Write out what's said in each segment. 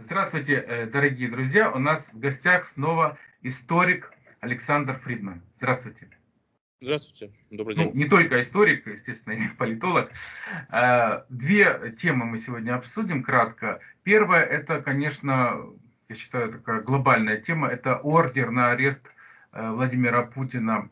Здравствуйте, э, дорогие друзья. У нас в гостях снова историк Александр Фридман. Здравствуйте. Здравствуйте, добрый ну, день. Ну, не только историк, естественно, и политолог. Э, две темы мы сегодня обсудим кратко. Первая, это, конечно, я считаю, такая глобальная тема, это ордер на арест э, Владимира Путина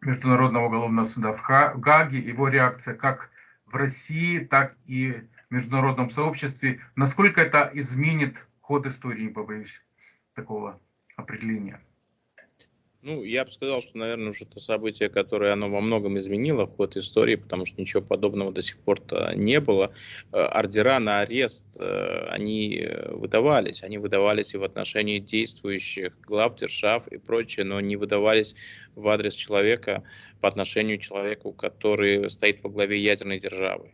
Международного уголовного суда в Гаге, его реакция как в России, так и в международном сообществе. Насколько это изменит ход истории, не побоюсь такого определения. Ну, я бы сказал, что, наверное, уже то событие, которое оно во многом изменило ход истории, потому что ничего подобного до сих пор не было. Э, ордера на арест, э, они выдавались. Они выдавались и в отношении действующих глав держав и прочее, но не выдавались в адрес человека по отношению к человеку, который стоит во главе ядерной державы.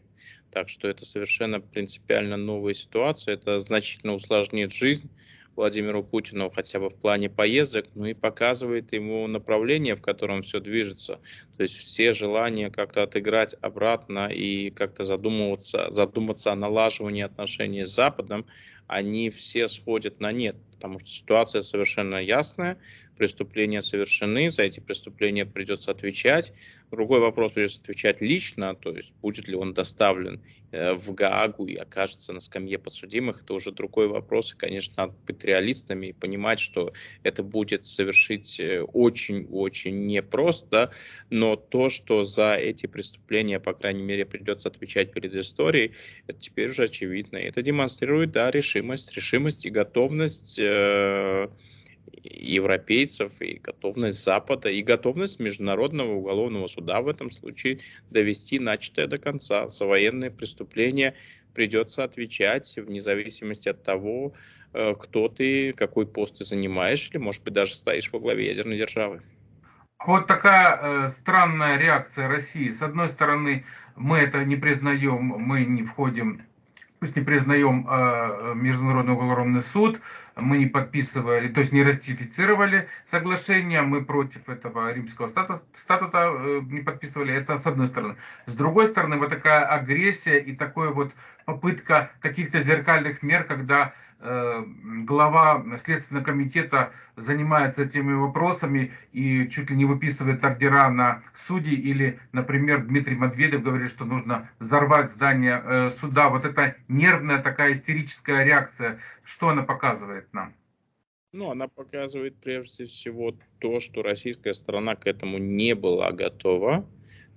Так что это совершенно принципиально новая ситуация. Это значительно усложнит жизнь Владимиру Путину хотя бы в плане поездок, ну и показывает ему направление, в котором все движется. То есть все желания как-то отыграть обратно и как-то задумываться, задуматься о налаживании отношений с Западом, они все сходят на нет, потому что ситуация совершенно ясная, преступления совершены, за эти преступления придется отвечать. Другой вопрос, придется отвечать лично, то есть будет ли он доставлен э, в Гаагу и окажется на скамье подсудимых, это уже другой вопрос. И, конечно, надо быть реалистами и понимать, что это будет совершить очень-очень э, непросто, но то, что за эти преступления, по крайней мере, придется отвечать перед историей, это теперь уже очевидно. И это демонстрирует, да, решимость, решимость и готовность э, европейцев, и готовность Запада, и готовность Международного уголовного суда в этом случае довести начатое до конца. За военные преступления придется отвечать вне зависимости от того, э, кто ты, какой пост ты занимаешь, или, может быть, даже стоишь во главе ядерной державы. Вот такая э, странная реакция России. С одной стороны, мы это не признаем, мы не входим пусть не признаем э, Международный уголовный суд, мы не подписывали, то есть не ратифицировали соглашение, мы против этого римского статута, статута э, не подписывали, это с одной стороны. С другой стороны, вот такая агрессия и такая вот попытка каких-то зеркальных мер, когда глава Следственного комитета занимается этими вопросами и чуть ли не выписывает ордера на судей, или, например, Дмитрий Медведев говорит, что нужно взорвать здание э, суда. Вот эта нервная такая истерическая реакция, что она показывает нам? Ну, она показывает прежде всего то, что российская сторона к этому не была готова,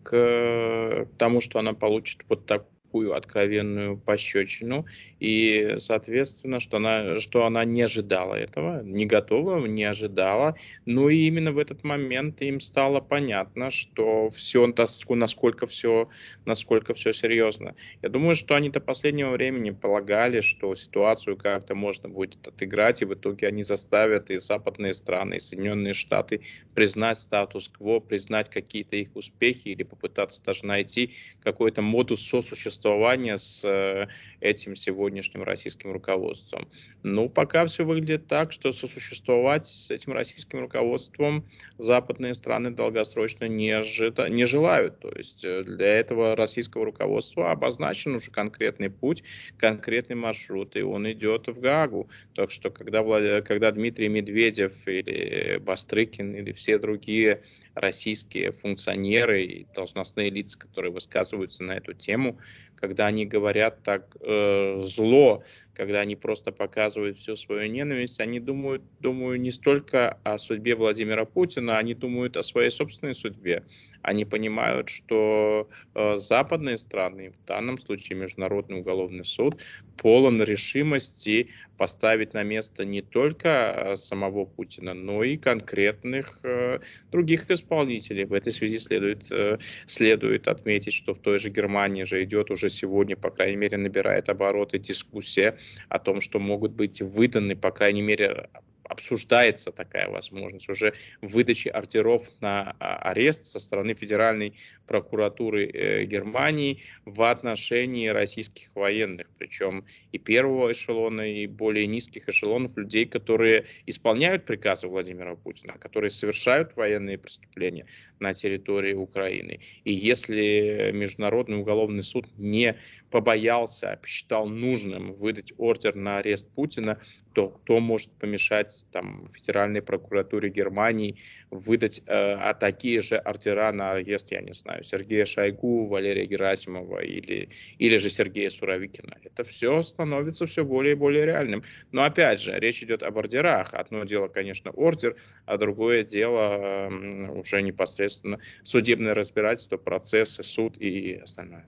к тому, что она получит вот так, такую откровенную пощечину, и, соответственно, что она, что она не ожидала этого, не готова, не ожидала. Ну и именно в этот момент им стало понятно, что все, насколько все, насколько все серьезно. Я думаю, что они до последнего времени полагали, что ситуацию как-то можно будет отыграть, и в итоге они заставят и западные страны, и Соединенные Штаты признать статус-кво, признать какие-то их успехи или попытаться даже найти какой-то модус сосуществования существования с э, этим сегодняшним российским руководством. Ну, пока все выглядит так, что сосуществовать с этим российским руководством западные страны долгосрочно не, ожида, не желают. То есть э, для этого российского руководства обозначен уже конкретный путь, конкретный маршрут, и он идет в Гаагу. Так что когда, когда Дмитрий Медведев или Бастрыкин или все другие российские функционеры и должностные лица, которые высказываются на эту тему, когда они говорят так э, зло, когда они просто показывают всю свою ненависть, они думают, думаю, не столько о судьбе Владимира Путина, они думают о своей собственной судьбе. Они понимают, что э, западные страны, в данном случае Международный уголовный суд, полон решимости поставить на место не только э, самого Путина, но и конкретных э, других исполнителей. В этой связи следует, э, следует отметить, что в той же Германии же идет уже сегодня, по крайней мере, набирает обороты дискуссия о том, что могут быть выданы, по крайней мере, обсуждается такая возможность уже выдачи ордеров на а, арест со стороны Федеральной прокуратуры э, Германии в отношении российских военных, причем и первого эшелона, и более низких эшелонов людей, которые исполняют приказы Владимира Путина, которые совершают военные преступления на территории Украины. И если Международный уголовный суд не побоялся, а посчитал нужным выдать ордер на арест Путина, то кто может помешать там, Федеральной прокуратуре Германии выдать э, а такие же ордера на арест, я не знаю, Сергея Шойгу, Валерия Герасимова или, или же Сергея Суровикина. Это все становится все более и более реальным. Но опять же, речь идет об ордерах. Одно дело, конечно, ордер, а другое дело э, уже непосредственно судебное разбирательство, процессы, суд и остальное.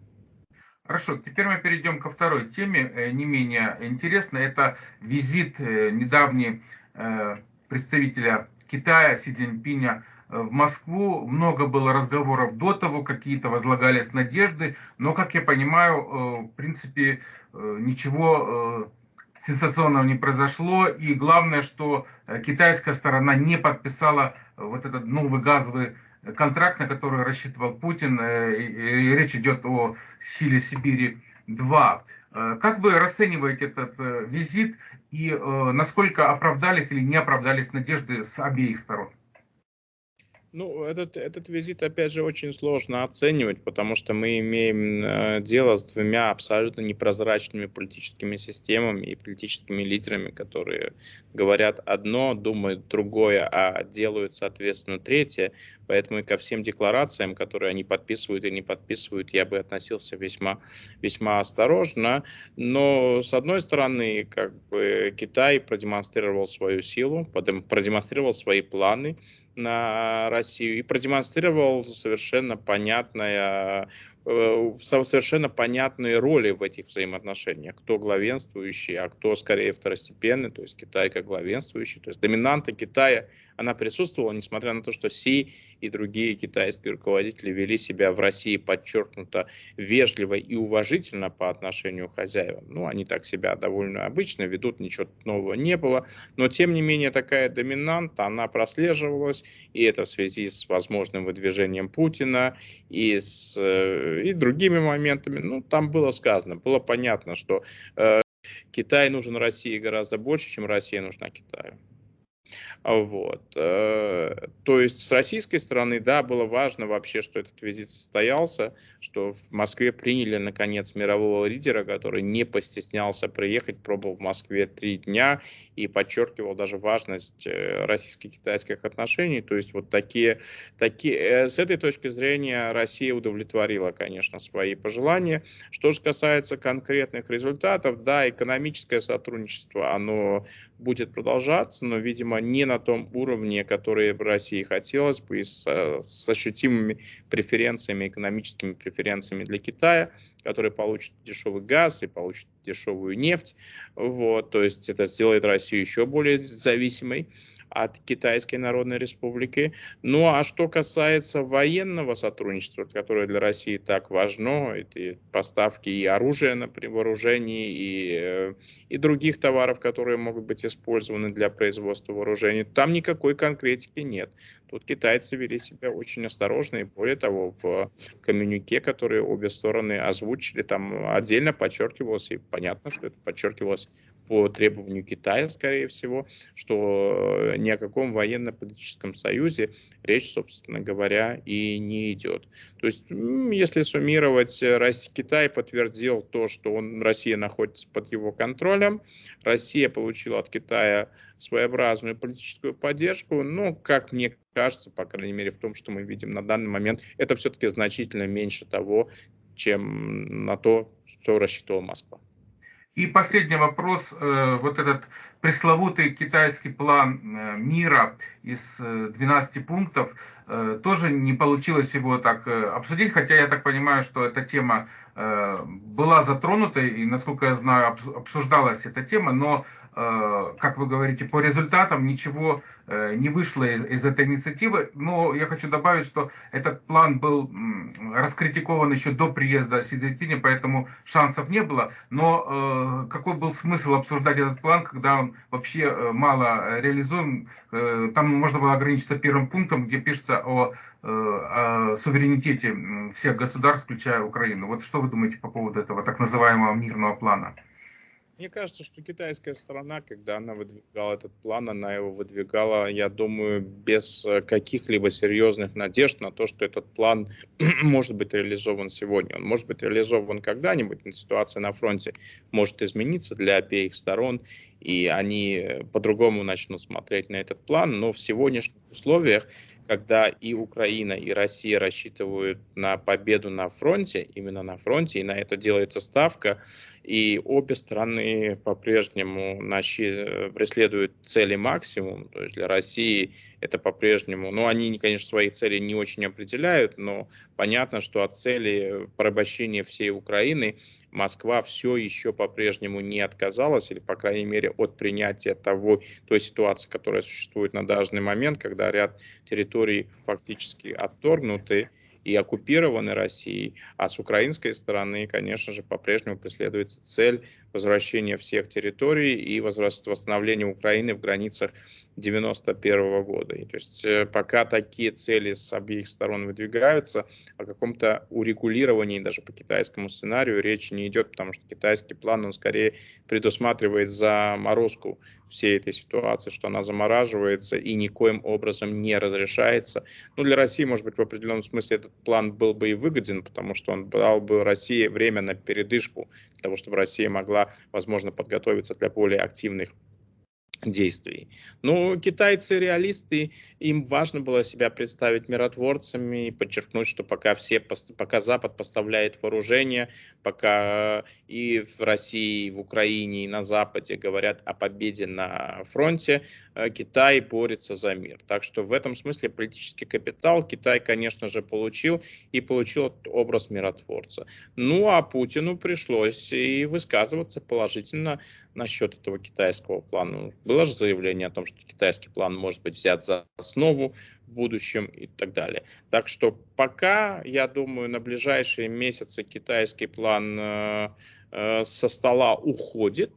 Хорошо, теперь мы перейдем ко второй теме, э, не менее интересной. Это визит э, недавний э, представителя Китая Си Цзиньпиня в Москву. Много было разговоров до того, какие-то возлагались надежды, но, как я понимаю, в принципе, ничего сенсационного не произошло. И главное, что китайская сторона не подписала вот этот новый газовый контракт, на который рассчитывал Путин, э, и речь идет о силе Сибири-2. Э, как вы расцениваете этот э, визит и насколько оправдались или не оправдались надежды с обеих сторон? Ну, этот, этот визит, опять же, очень сложно оценивать, потому что мы имеем э, дело с двумя абсолютно непрозрачными политическими системами и политическими лидерами, которые говорят одно, думают другое, а делают, соответственно, третье. Поэтому и ко всем декларациям, которые они подписывают и не подписывают, я бы относился весьма, весьма осторожно. Но, с одной стороны, как бы Китай продемонстрировал свою силу, продемонстрировал свои планы, на Россию и продемонстрировал совершенно понятное э, совершенно понятные роли в этих взаимоотношениях. Кто главенствующий, а кто скорее второстепенный, то есть Китай как главенствующий. То есть доминанта Китая она присутствовала, несмотря на то, что Си и другие китайские руководители вели себя в России подчеркнуто вежливо и уважительно по отношению к хозяевам. Ну, они так себя довольно обычно ведут, ничего нового не было. Но, тем не менее, такая доминанта, она прослеживалась, и это в связи с возможным выдвижением Путина и с э, и другими моментами. Ну, там было сказано, было понятно, что э, Китай нужен России гораздо больше, чем Россия нужна Китаю. Вот. Э, то есть с российской стороны, да, было важно вообще, что этот визит состоялся, что в Москве приняли, наконец, мирового лидера, который не постеснялся приехать, пробовал в Москве три дня и подчеркивал даже важность э, российско-китайских отношений. То есть вот такие, такие, э, с этой точки зрения Россия удовлетворила, конечно, свои пожелания. Что же касается конкретных результатов, да, экономическое сотрудничество, оно будет продолжаться, но, видимо, не на том уровне, который в России хотелось бы, с, с ощутимыми преференциями, экономическими преференциями для Китая, который получит дешевый газ и получит дешевую нефть. Вот, то есть это сделает Россию еще более зависимой от Китайской Народной Республики. Ну а что касается военного сотрудничества, которое для России так важно, это поставки и оружия на вооружении, и, э, и других товаров, которые могут быть использованы для производства вооружений, там никакой конкретики нет. Тут китайцы вели себя очень осторожно, и более того, в коммюнике, которые обе стороны озвучили, там отдельно подчеркивалось, и понятно, что это подчеркивалось по требованию Китая, скорее всего, что ни о каком военно-политическом союзе речь, собственно говоря, и не идет. То есть, если суммировать, Россия, Китай подтвердил то, что он, Россия находится под его контролем, Россия получила от Китая своеобразную политическую поддержку, но, как мне кажется, по крайней мере, в том, что мы видим на данный момент, это все-таки значительно меньше того, чем на то, что рассчитывала Москва. И последний вопрос. Э, вот этот пресловутый китайский план э, мира из 12 э, пунктов, тоже не получилось его так обсудить, хотя я так понимаю, что эта тема была затронута, и, насколько я знаю, обсуждалась эта тема, но как вы говорите, по результатам ничего э, не вышло из, из этой инициативы. Но я хочу добавить, что этот план был раскритикован еще до приезда Си Цзиньпиня, поэтому шансов не было. Но какой был смысл обсуждать этот план, когда он вообще мало реализуем? Там можно было ограничиться первым пунктом, где пишется о о суверенитете всех государств, включая Украину. Вот что вы думаете по поводу этого так называемого мирного плана? Мне кажется, что китайская сторона, когда она выдвигала этот план, она его выдвигала, я думаю, без э, каких-либо серьезных надежд на то, что этот план может быть реализован сегодня. Он может быть реализован когда-нибудь, но ситуация на фронте может измениться для обеих сторон, и они по-другому начнут смотреть на этот план, но в сегодняшних условиях когда и Украина, и Россия рассчитывают на победу на фронте, именно на фронте, и на это делается ставка, и обе страны по-прежнему преследуют цели максимум, то есть для России это по-прежнему, ну они, конечно, свои цели не очень определяют, но понятно, что от цели порабощения всей Украины Москва все еще по-прежнему не отказалась, или, по крайней мере, от принятия того, той ситуации, которая существует на данный момент, когда ряд территорий фактически отторгнуты, и оккупированы Россией, а с украинской стороны, конечно же, по-прежнему преследуется цель возвращения всех территорий и восстановления Украины в границах 91 года. И, то есть э, пока такие цели с обеих сторон выдвигаются, о каком-то урегулировании даже по китайскому сценарию речи не идет, потому что китайский план, он скорее предусматривает заморозку всей этой ситуации, что она замораживается и никоим образом не разрешается. Ну, для России, может быть, в определенном смысле этот план был бы и выгоден, потому что он дал бы России время на передышку, для того, чтобы Россия могла, возможно, подготовиться для более активных действий. Но китайцы реалисты, им важно было себя представить миротворцами и подчеркнуть, что пока все, пока Запад поставляет вооружение, пока и в России, и в Украине, и на Западе говорят о победе на фронте, э, Китай борется за мир. Так что в этом смысле политический капитал Китай, конечно же, получил и получил образ миротворца. Ну а Путину пришлось и высказываться положительно насчет этого китайского плана. Было же заявление о том, что китайский план может быть взят за основу в будущем и так далее. Так что пока, я думаю, на ближайшие месяцы китайский план э, э, со стола уходит,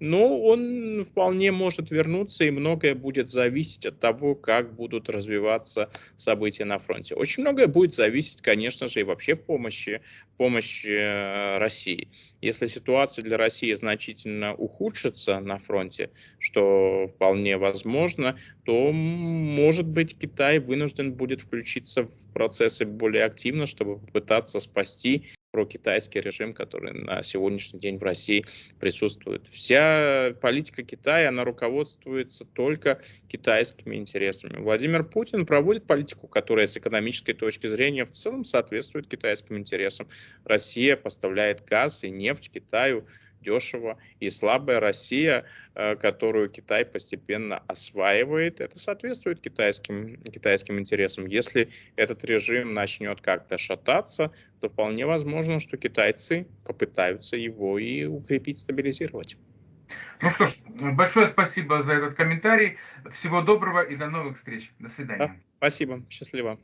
но он вполне может вернуться, и многое будет зависеть от того, как будут развиваться события на фронте. Очень многое будет зависеть, конечно же, и вообще в помощи, помощи э, России. Если ситуация для России значительно ухудшится на фронте, что вполне возможно, то, может быть, Китай вынужден будет включиться в процессы более активно, чтобы попытаться спасти прокитайский режим, который на сегодняшний день в России присутствует. Вся политика Китая, она руководствуется только китайскими интересами. Владимир Путин проводит политику, которая с экономической точки зрения в целом соответствует китайским интересам. Россия поставляет газ и нефть Китаю дешево, и слабая Россия, э, которую Китай постепенно осваивает, это соответствует китайским, китайским интересам. Если этот режим начнет как-то шататься, то вполне возможно, что китайцы попытаются его и укрепить, стабилизировать. Ну что ж, большое спасибо за этот комментарий. Всего доброго и до новых встреч. До свидания. Да, спасибо. Счастливо.